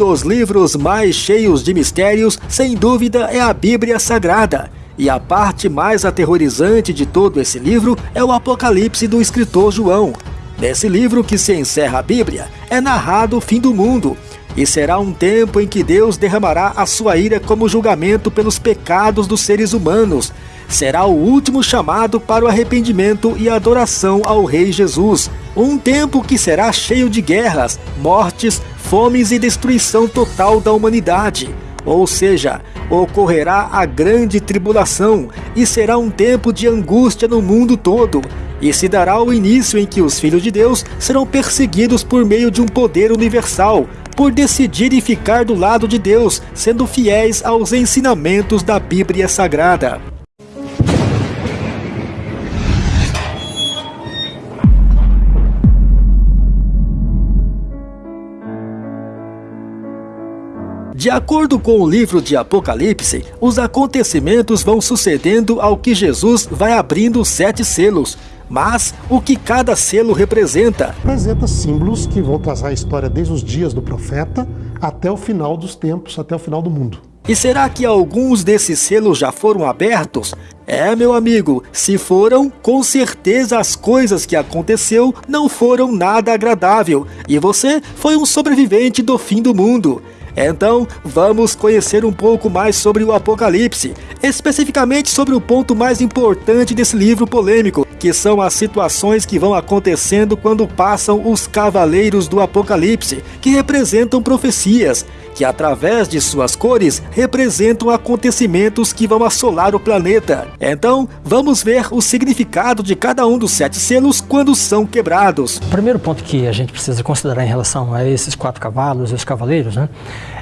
dos livros mais cheios de mistérios, sem dúvida, é a Bíblia Sagrada. E a parte mais aterrorizante de todo esse livro é o Apocalipse do escritor João. Nesse livro que se encerra a Bíblia, é narrado o fim do mundo, e será um tempo em que Deus derramará a sua ira como julgamento pelos pecados dos seres humanos. Será o último chamado para o arrependimento e adoração ao Rei Jesus. Um tempo que será cheio de guerras, mortes, fomes e destruição total da humanidade. Ou seja, ocorrerá a grande tribulação e será um tempo de angústia no mundo todo. E se dará o início em que os filhos de Deus serão perseguidos por meio de um poder universal, por decidirem ficar do lado de Deus, sendo fiéis aos ensinamentos da Bíblia Sagrada. De acordo com o livro de Apocalipse, os acontecimentos vão sucedendo ao que Jesus vai abrindo sete selos. Mas o que cada selo representa? Representa símbolos que vão trazer a história desde os dias do profeta até o final dos tempos, até o final do mundo. E será que alguns desses selos já foram abertos? É, meu amigo, se foram, com certeza as coisas que aconteceu não foram nada agradável e você foi um sobrevivente do fim do mundo. Então, vamos conhecer um pouco mais sobre o Apocalipse, especificamente sobre o ponto mais importante desse livro polêmico, que são as situações que vão acontecendo quando passam os Cavaleiros do Apocalipse, que representam profecias, que através de suas cores representam acontecimentos que vão assolar o planeta. Então, vamos ver o significado de cada um dos sete selos quando são quebrados. O primeiro ponto que a gente precisa considerar em relação a esses quatro cavalos e os cavaleiros, né,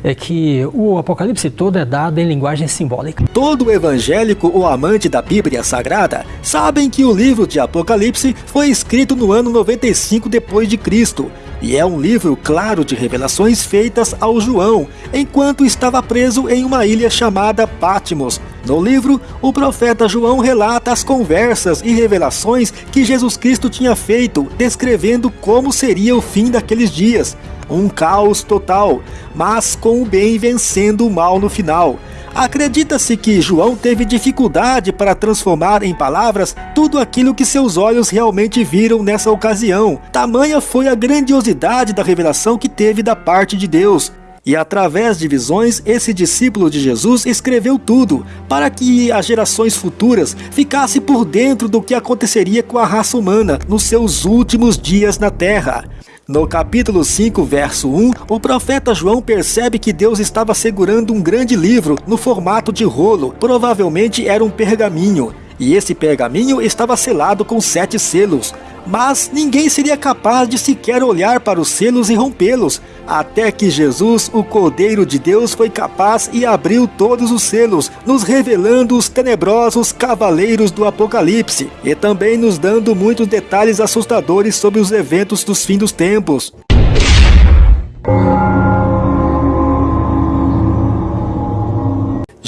é que o Apocalipse todo é dado em linguagem simbólica. Todo evangélico ou amante da Bíblia Sagrada sabem que o livro de Apocalipse foi escrito no ano 95 depois de Cristo e é um livro claro de revelações feitas ao João, enquanto estava preso em uma ilha chamada Patmos. No livro, o profeta João relata as conversas e revelações que Jesus Cristo tinha feito, descrevendo como seria o fim daqueles dias. Um caos total, mas com o bem vencendo o mal no final. Acredita-se que João teve dificuldade para transformar em palavras tudo aquilo que seus olhos realmente viram nessa ocasião. Tamanha foi a grandiosidade da revelação que teve da parte de Deus. E através de visões, esse discípulo de Jesus escreveu tudo, para que as gerações futuras ficassem por dentro do que aconteceria com a raça humana nos seus últimos dias na Terra. No capítulo 5, verso 1, o profeta João percebe que Deus estava segurando um grande livro no formato de rolo, provavelmente era um pergaminho, e esse pergaminho estava selado com sete selos. Mas ninguém seria capaz de sequer olhar para os selos e rompê-los, até que Jesus, o Cordeiro de Deus, foi capaz e abriu todos os selos, nos revelando os tenebrosos cavaleiros do Apocalipse, e também nos dando muitos detalhes assustadores sobre os eventos dos fins dos tempos.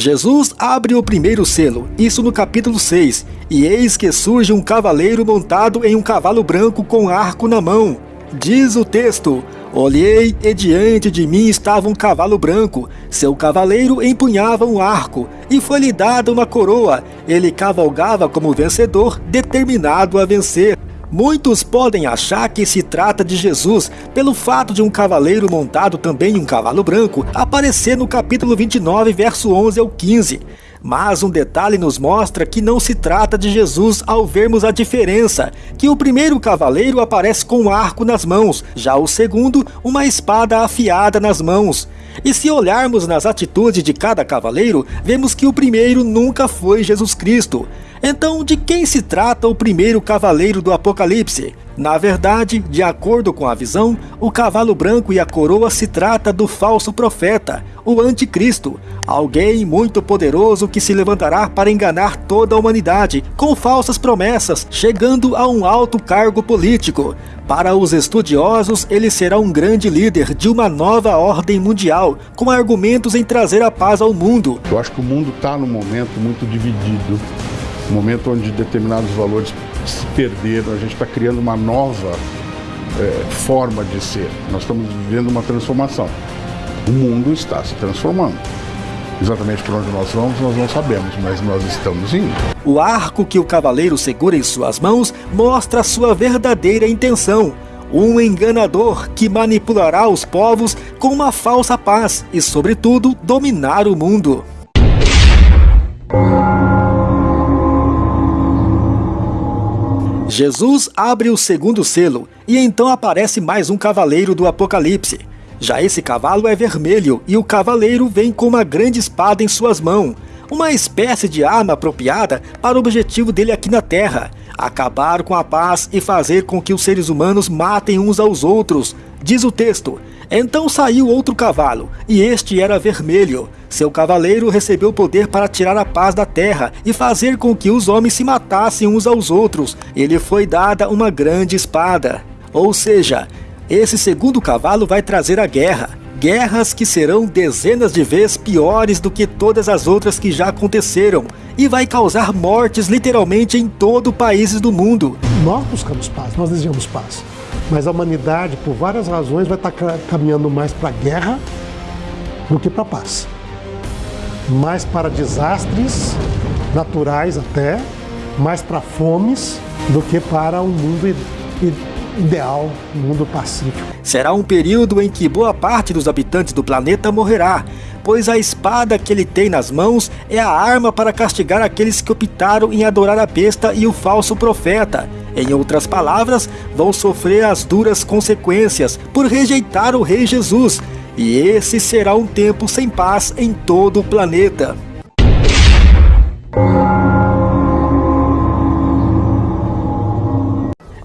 Jesus abre o primeiro selo, isso no capítulo 6, e eis que surge um cavaleiro montado em um cavalo branco com arco na mão. Diz o texto: Olhei e diante de mim estava um cavalo branco. Seu cavaleiro empunhava um arco e foi-lhe dada uma coroa. Ele cavalgava como vencedor, determinado a vencer. Muitos podem achar que se trata de Jesus pelo fato de um cavaleiro montado também em um cavalo branco aparecer no capítulo 29, verso 11 ao 15. Mas um detalhe nos mostra que não se trata de Jesus ao vermos a diferença, que o primeiro cavaleiro aparece com um arco nas mãos, já o segundo, uma espada afiada nas mãos. E se olharmos nas atitudes de cada cavaleiro, vemos que o primeiro nunca foi Jesus Cristo. Então, de quem se trata o primeiro cavaleiro do Apocalipse? Na verdade, de acordo com a visão, o cavalo branco e a coroa se trata do falso profeta, o anticristo, alguém muito poderoso que se levantará para enganar toda a humanidade com falsas promessas, chegando a um alto cargo político. Para os estudiosos, ele será um grande líder de uma nova ordem mundial, com argumentos em trazer a paz ao mundo. Eu acho que o mundo está num momento muito dividido, um momento onde determinados valores se perderam, a gente está criando uma nova é, forma de ser. Nós estamos vivendo uma transformação. O mundo está se transformando. Exatamente por onde nós vamos, nós não sabemos, mas nós estamos indo. O arco que o cavaleiro segura em suas mãos mostra sua verdadeira intenção. Um enganador que manipulará os povos com uma falsa paz e, sobretudo, dominar o mundo. Jesus abre o segundo selo e então aparece mais um cavaleiro do Apocalipse. Já esse cavalo é vermelho e o cavaleiro vem com uma grande espada em suas mãos, uma espécie de arma apropriada para o objetivo dele aqui na Terra, acabar com a paz e fazer com que os seres humanos matem uns aos outros, diz o texto. Então saiu outro cavalo, e este era vermelho. Seu cavaleiro recebeu poder para tirar a paz da terra e fazer com que os homens se matassem uns aos outros. Ele foi dada uma grande espada. Ou seja, esse segundo cavalo vai trazer a guerra. Guerras que serão dezenas de vezes piores do que todas as outras que já aconteceram e vai causar mortes literalmente em todo o país do mundo. Nós buscamos paz, nós desejamos paz. Mas a humanidade, por várias razões, vai estar caminhando mais para a guerra do que para a paz. Mais para desastres naturais até, mais para fomes do que para um mundo ideal, um mundo pacífico. Será um período em que boa parte dos habitantes do planeta morrerá, pois a espada que ele tem nas mãos é a arma para castigar aqueles que optaram em adorar a besta e o falso profeta. Em outras palavras, vão sofrer as duras consequências por rejeitar o Rei Jesus, e esse será um tempo sem paz em todo o planeta.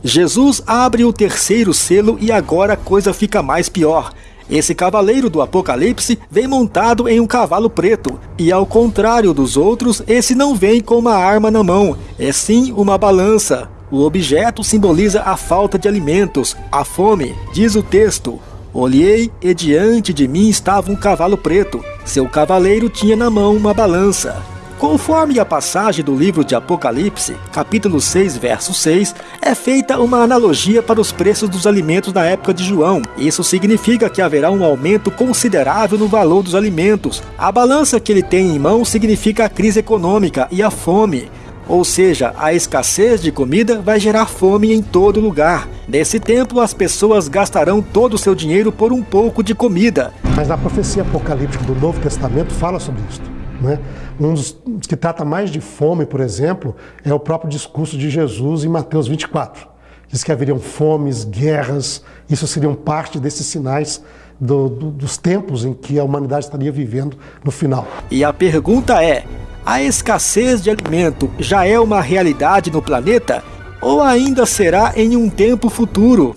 Jesus abre o terceiro selo e agora a coisa fica mais pior. Esse cavaleiro do Apocalipse vem montado em um cavalo preto, e ao contrário dos outros, esse não vem com uma arma na mão, é sim uma balança. O objeto simboliza a falta de alimentos, a fome, diz o texto. Olhei e diante de mim estava um cavalo preto. Seu cavaleiro tinha na mão uma balança. Conforme a passagem do livro de Apocalipse, capítulo 6, verso 6, é feita uma analogia para os preços dos alimentos na época de João. Isso significa que haverá um aumento considerável no valor dos alimentos. A balança que ele tem em mão significa a crise econômica e a fome. Ou seja, a escassez de comida vai gerar fome em todo lugar. Nesse tempo, as pessoas gastarão todo o seu dinheiro por um pouco de comida. Mas a profecia apocalíptica do Novo Testamento fala sobre isso. Né? Um dos que trata mais de fome, por exemplo, é o próprio discurso de Jesus em Mateus 24. Diz que haveriam fomes, guerras, isso seriam parte desses sinais do, do, dos tempos em que a humanidade estaria vivendo no final. E a pergunta é: a escassez de alimento já é uma realidade no planeta? Ou ainda será em um tempo futuro?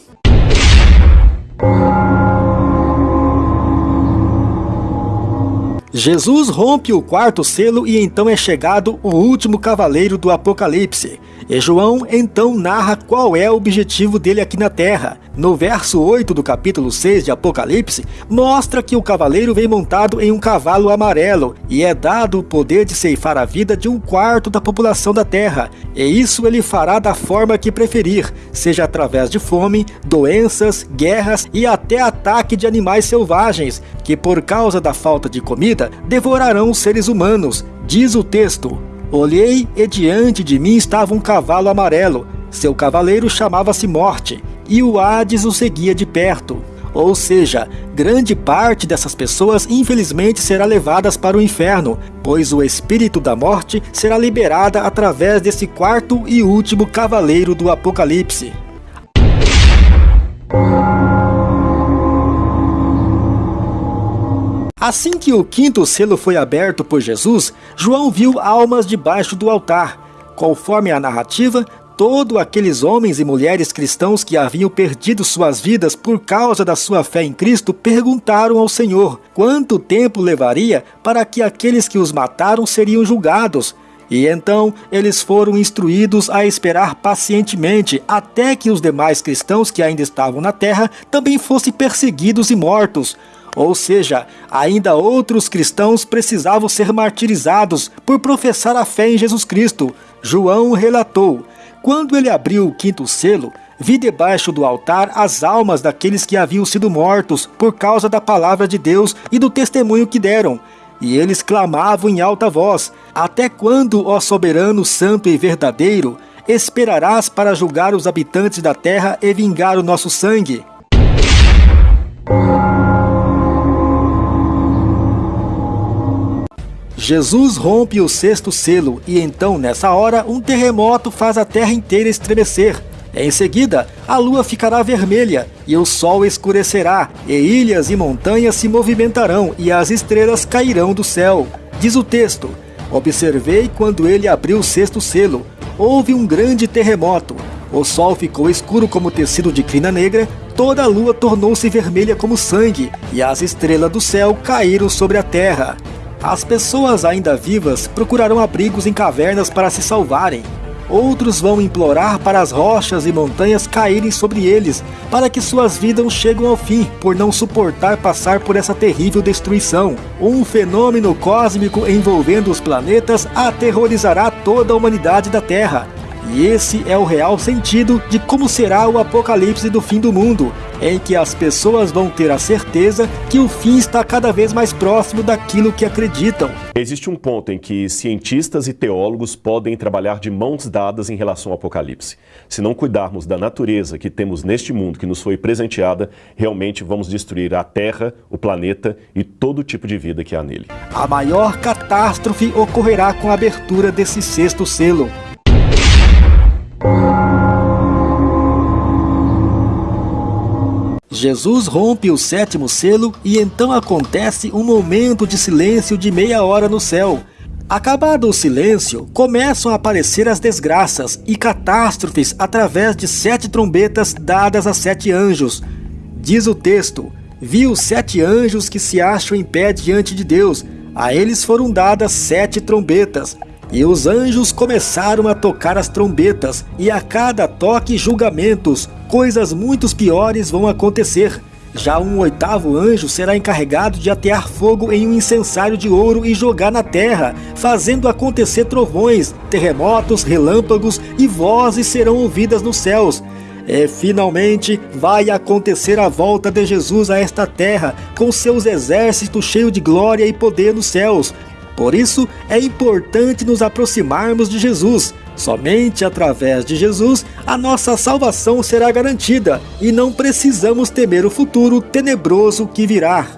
Jesus rompe o quarto selo e então é chegado o último cavaleiro do Apocalipse. E João então narra qual é o objetivo dele aqui na Terra. No verso 8 do capítulo 6 de Apocalipse, mostra que o cavaleiro vem montado em um cavalo amarelo e é dado o poder de ceifar a vida de um quarto da população da Terra. E isso ele fará da forma que preferir, seja através de fome, doenças, guerras e até ataque de animais selvagens, que por causa da falta de comida devorarão os seres humanos, diz o texto. Olhei e diante de mim estava um cavalo amarelo. Seu cavaleiro chamava-se Morte, e o Hades o seguia de perto. Ou seja, grande parte dessas pessoas infelizmente será levadas para o inferno, pois o espírito da morte será liberada através desse quarto e último cavaleiro do Apocalipse. Assim que o quinto selo foi aberto por Jesus, João viu almas debaixo do altar. Conforme a narrativa, todos aqueles homens e mulheres cristãos que haviam perdido suas vidas por causa da sua fé em Cristo perguntaram ao Senhor quanto tempo levaria para que aqueles que os mataram seriam julgados. E então eles foram instruídos a esperar pacientemente até que os demais cristãos que ainda estavam na terra também fossem perseguidos e mortos. Ou seja, ainda outros cristãos precisavam ser martirizados por professar a fé em Jesus Cristo. João relatou: quando ele abriu o quinto selo, vi debaixo do altar as almas daqueles que haviam sido mortos por causa da palavra de Deus e do testemunho que deram. E eles clamavam em alta voz: Até quando, ó soberano, santo e verdadeiro, esperarás para julgar os habitantes da terra e vingar o nosso sangue? Jesus rompe o sexto selo e então, nessa hora, um terremoto faz a terra inteira estremecer. Em seguida, a lua ficará vermelha e o sol escurecerá, e ilhas e montanhas se movimentarão e as estrelas cairão do céu. Diz o texto: Observei quando ele abriu o sexto selo. Houve um grande terremoto. O sol ficou escuro como tecido de crina negra, toda a lua tornou-se vermelha como sangue, e as estrelas do céu caíram sobre a terra. As pessoas ainda vivas procurarão abrigos em cavernas para se salvarem. Outros vão implorar para as rochas e montanhas caírem sobre eles, para que suas vidas cheguem ao fim, por não suportar passar por essa terrível destruição. Um fenômeno cósmico envolvendo os planetas aterrorizará toda a humanidade da Terra. E esse é o real sentido de como será o apocalipse do fim do mundo, em que as pessoas vão ter a certeza que o fim está cada vez mais próximo daquilo que acreditam. Existe um ponto em que cientistas e teólogos podem trabalhar de mãos dadas em relação ao apocalipse. Se não cuidarmos da natureza que temos neste mundo que nos foi presenteada, realmente vamos destruir a Terra, o planeta e todo tipo de vida que há nele. A maior catástrofe ocorrerá com a abertura desse sexto selo. Jesus rompe o sétimo selo e então acontece um momento de silêncio de meia hora no céu. Acabado o silêncio, começam a aparecer as desgraças e catástrofes através de sete trombetas dadas a sete anjos. Diz o texto: Vi os sete anjos que se acham em pé diante de Deus. A eles foram dadas sete trombetas. E os anjos começaram a tocar as trombetas, e a cada toque julgamentos, coisas muito piores vão acontecer. Já um oitavo anjo será encarregado de atear fogo em um incensário de ouro e jogar na terra, fazendo acontecer trovões, terremotos, relâmpagos e vozes serão ouvidas nos céus. E finalmente vai acontecer a volta de Jesus a esta terra, com seus exércitos cheios de glória e poder nos céus, por isso, é importante nos aproximarmos de Jesus. Somente através de Jesus a nossa salvação será garantida e não precisamos temer o futuro tenebroso que virá.